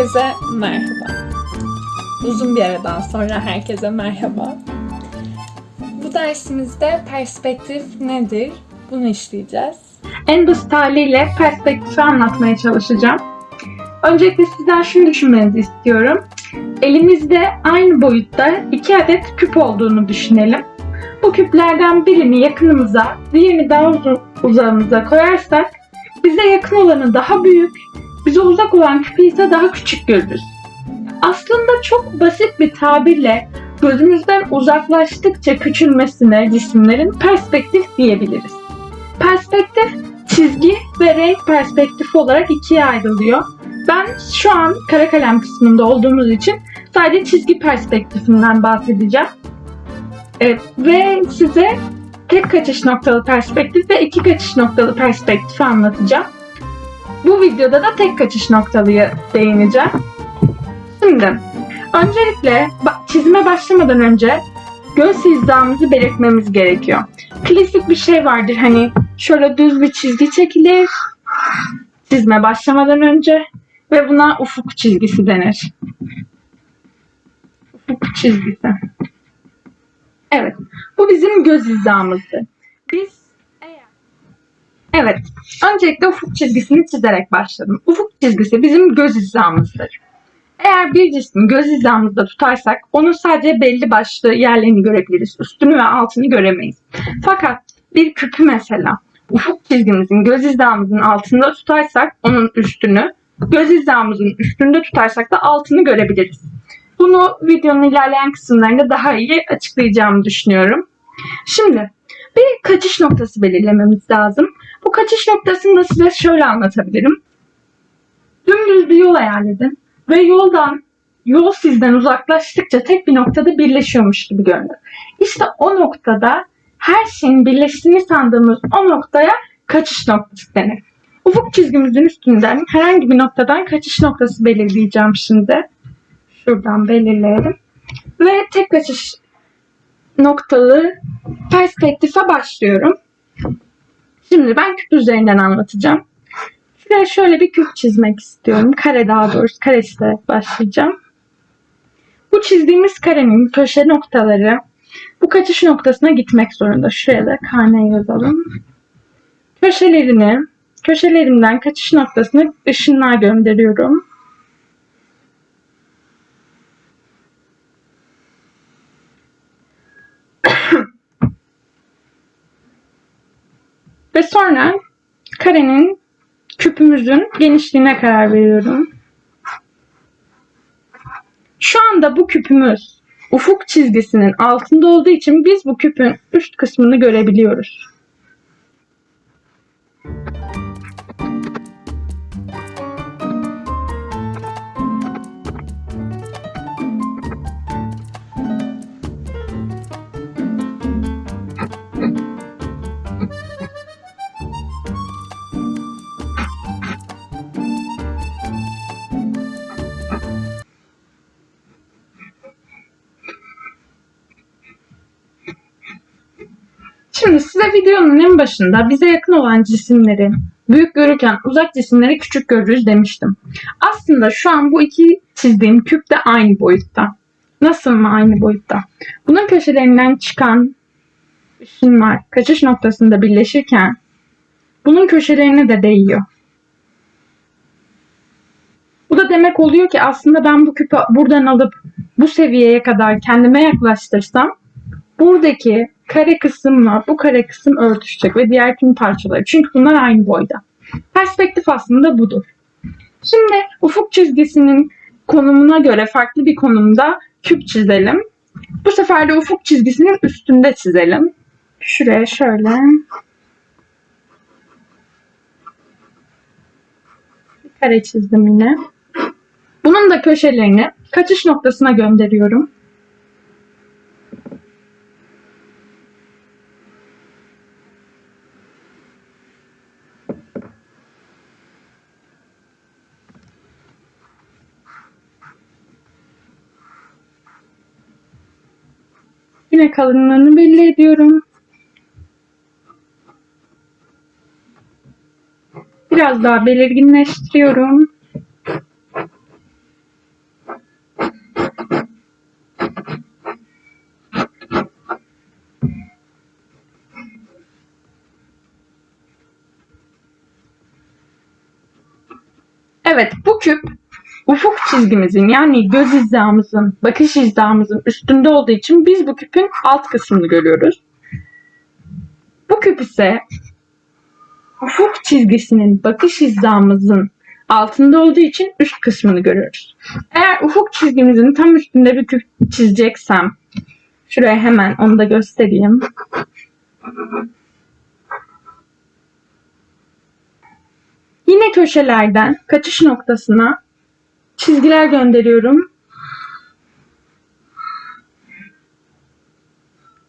Herkese merhaba. Uzun bir aradan sonra herkese merhaba. Bu dersimizde perspektif nedir? Bunu işleyeceğiz. En basit haliyle perspektifi anlatmaya çalışacağım. Öncelikle sizden şunu düşünmenizi istiyorum. Elimizde aynı boyutta iki adet küp olduğunu düşünelim. Bu küplerden birini yakınımıza, diğerini daha uzun uzağımıza koyarsak bize yakın olanı daha büyük, bize uzak olan küpü ise daha küçük görürüz. Aslında çok basit bir tabirle gözümüzden uzaklaştıkça küçülmesine cisimlerin perspektif diyebiliriz. Perspektif çizgi ve renk perspektifi olarak ikiye ayrılıyor. Ben şu an kara kalem kısmında olduğumuz için sadece çizgi perspektifinden bahsedeceğim. Ee, ve size tek kaçış noktalı perspektif ve iki kaçış noktalı perspektifi anlatacağım. Bu videoda da tek kaçış noktalıyı değineceğim. Şimdi öncelikle çizime başlamadan önce göz hizamızı belirtmemiz gerekiyor. Klasik bir şey vardır hani şöyle düz bir çizgi çekilir çizme başlamadan önce ve buna ufuk çizgisi denir. Ufuk çizgisi. Evet. Bu bizim göz hizamızdır. Biz Evet. Öncelikle ufuk çizgisini çizerek başladım. Ufuk çizgisi bizim göz hizamızdır. Eğer bir cismi göz hizamızda tutarsak onun sadece belli başlı yerlerini görebiliriz. Üstünü ve altını göremeyiz. Fakat bir küpü mesela ufuk çizgimizin göz hizamızın altında tutarsak onun üstünü, göz hizamızın üstünde tutarsak da altını görebiliriz. Bunu videonun ilerleyen kısımlarında daha iyi açıklayacağımı düşünüyorum. Şimdi bir kaçış noktası belirlememiz lazım. Bu kaçış noktasını da size şöyle anlatabilirim. Dümdüz bir yol hayal ve yoldan yol sizden uzaklaştıkça tek bir noktada birleşiyormuş gibi görünür. İşte o noktada her şeyin birleştiğini sandığımız o noktaya kaçış noktası denir. Ufuk çizgimizin üstünden herhangi bir noktadan kaçış noktası belirleyeceğim şimdi. Şuradan belirleyelim. Ve tek kaçış noktalı perspektife başlıyorum. Şimdi ben küp üzerinden anlatacağım. Şuraya şöyle bir küp çizmek istiyorum. Kare daha doğrusu kare çizerek başlayacağım. Bu çizdiğimiz karenin köşe noktaları bu kaçış noktasına gitmek zorunda. Şuraya da karne yazalım. Köşelerini, köşelerinden kaçış noktasına ışınlar gönderiyorum. Ve sonra karenin küpümüzün genişliğine karar veriyorum. Şu anda bu küpümüz ufuk çizgisinin altında olduğu için biz bu küpün üst kısmını görebiliyoruz. Size videonun en başında bize yakın olan cisimleri büyük görürken uzak cisimleri küçük görürüz demiştim. Aslında şu an bu iki çizdiğim küp de aynı boyutta. Nasıl mı aynı boyutta? Bunun köşelerinden çıkan ışınlar kaçış noktasında birleşirken bunun köşelerine de değiyor. Bu da demek oluyor ki aslında ben bu küpü buradan alıp bu seviyeye kadar kendime yaklaştırsam buradaki kare kısımla bu kare kısım örtüşecek ve diğer tüm parçaları. Çünkü bunlar aynı boyda. Perspektif aslında budur. Şimdi ufuk çizgisinin konumuna göre farklı bir konumda küp çizelim. Bu sefer de ufuk çizgisinin üstünde çizelim. Şuraya şöyle. Kare çizdim yine. Bunun da köşelerini kaçış noktasına gönderiyorum. Yine kalınlığını belli ediyorum. Biraz daha belirginleştiriyorum. Evet bu küp ufuk çizgimizin yani göz hizamızın, bakış hizamızın üstünde olduğu için biz bu küpün alt kısmını görüyoruz. Bu küp ise ufuk çizgisinin bakış hizamızın altında olduğu için üst kısmını görüyoruz. Eğer ufuk çizgimizin tam üstünde bir küp çizeceksem şuraya hemen onu da göstereyim. Yine köşelerden kaçış noktasına çizgiler gönderiyorum.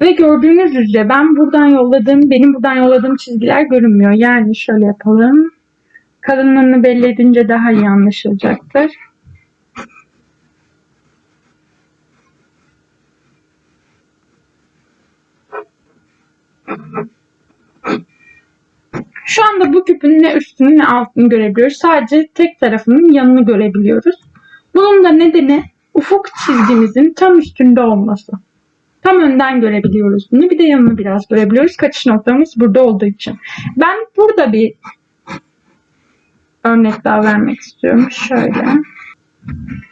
Ve gördüğünüz üzere ben buradan yolladığım, benim buradan yolladığım çizgiler görünmüyor. Yani şöyle yapalım. Kalınlığını belli edince daha iyi anlaşılacaktır. Şu anda bu küpün ne üstünü ne altını görebiliyoruz. Sadece tek tarafının yanını görebiliyoruz. Bunun da nedeni ufuk çizgimizin tam üstünde olması. Tam önden görebiliyoruz bunu. Bir de yanını biraz görebiliyoruz. Kaçış noktamız burada olduğu için. Ben burada bir örnek daha vermek istiyorum. Şöyle.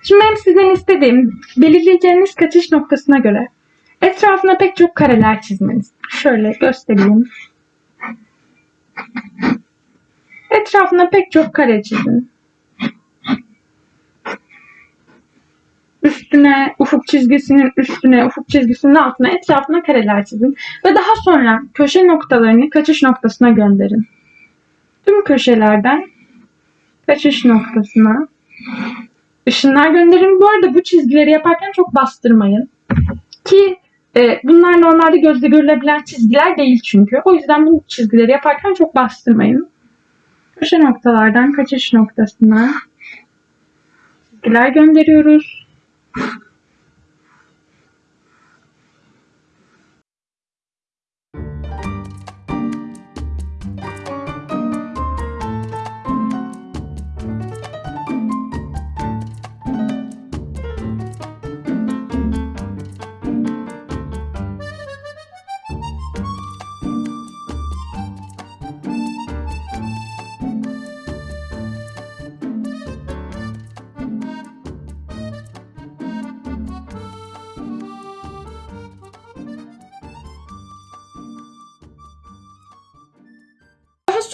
Şimdi benim sizden istediğim belirleyeceğiniz kaçış noktasına göre etrafına pek çok kareler çizmeniz. Şöyle göstereyim. Etrafına pek çok kare çizin. Üstüne, ufuk çizgisinin üstüne, ufuk çizgisinin altına, etrafına kareler çizin. Ve daha sonra köşe noktalarını kaçış noktasına gönderin. Tüm köşelerden kaçış noktasına ışınlar gönderin. Bu arada bu çizgileri yaparken çok bastırmayın. Ki e, bunlar normalde gözle görülebilen çizgiler değil çünkü. O yüzden bu çizgileri yaparken çok bastırmayın. Köşe noktalardan kaçış noktasına çizgiler gönderiyoruz.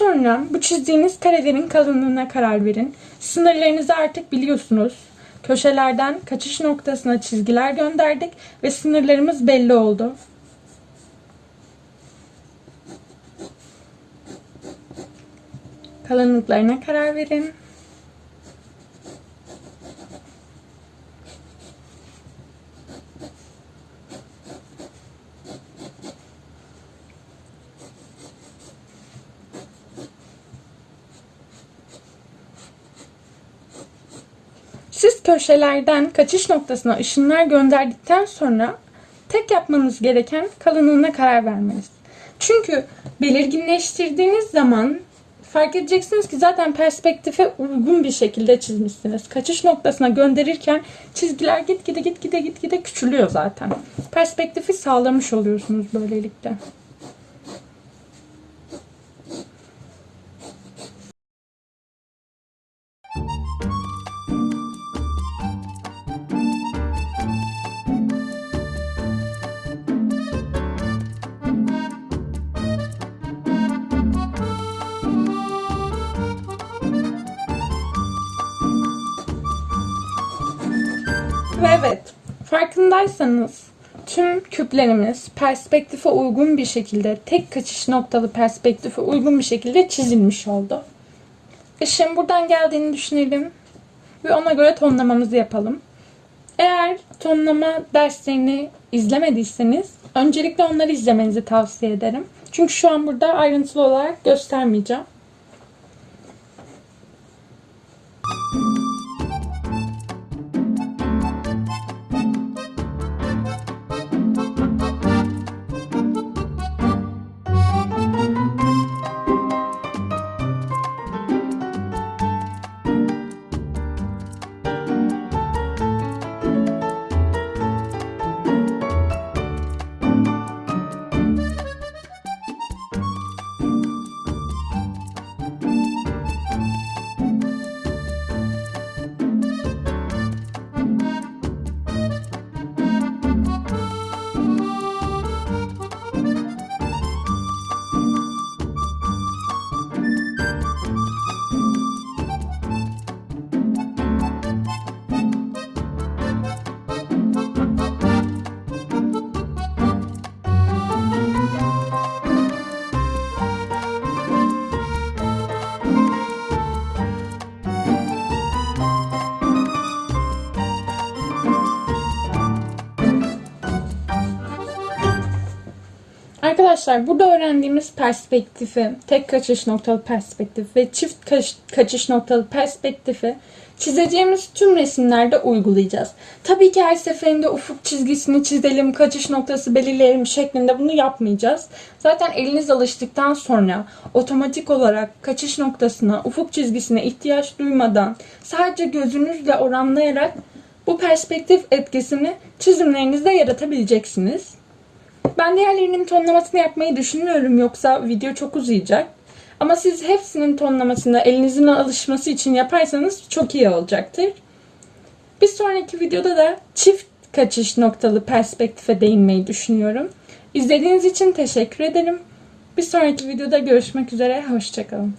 Sonra bu çizdiğiniz karelerin kalınlığına karar verin. Sınırlarınızı artık biliyorsunuz. Köşelerden kaçış noktasına çizgiler gönderdik ve sınırlarımız belli oldu. Kalınlıklarına karar verin. Köşelerden kaçış noktasına ışınlar gönderdikten sonra tek yapmanız gereken kalınlığına karar vermeniz. Çünkü belirginleştirdiğiniz zaman fark edeceksiniz ki zaten perspektife uygun bir şekilde çizmişsiniz. Kaçış noktasına gönderirken çizgiler gitgide gitgide gitgide küçülüyor zaten. Perspektifi sağlamış oluyorsunuz böylelikle. Ve evet, farkındaysanız tüm küplerimiz perspektife uygun bir şekilde, tek kaçış noktalı perspektife uygun bir şekilde çizilmiş oldu. Işığın buradan geldiğini düşünelim ve ona göre tonlamamızı yapalım. Eğer tonlama derslerini izlemediyseniz öncelikle onları izlemenizi tavsiye ederim. Çünkü şu an burada ayrıntılı olarak göstermeyeceğim. Arkadaşlar burada öğrendiğimiz perspektifi, tek kaçış noktalı perspektif ve çift kaç- kaçış noktalı perspektifi çizeceğimiz tüm resimlerde uygulayacağız. Tabii ki her seferinde ufuk çizgisini çizelim, kaçış noktası belirleyelim şeklinde bunu yapmayacağız. Zaten eliniz alıştıktan sonra otomatik olarak kaçış noktasına, ufuk çizgisine ihtiyaç duymadan sadece gözünüzle oranlayarak bu perspektif etkisini çizimlerinizde yaratabileceksiniz. Ben diğerlerinin tonlamasını yapmayı düşünmüyorum yoksa video çok uzayacak. Ama siz hepsinin tonlamasını elinizin alışması için yaparsanız çok iyi olacaktır. Bir sonraki videoda da çift kaçış noktalı perspektife değinmeyi düşünüyorum. İzlediğiniz için teşekkür ederim. Bir sonraki videoda görüşmek üzere. Hoşçakalın.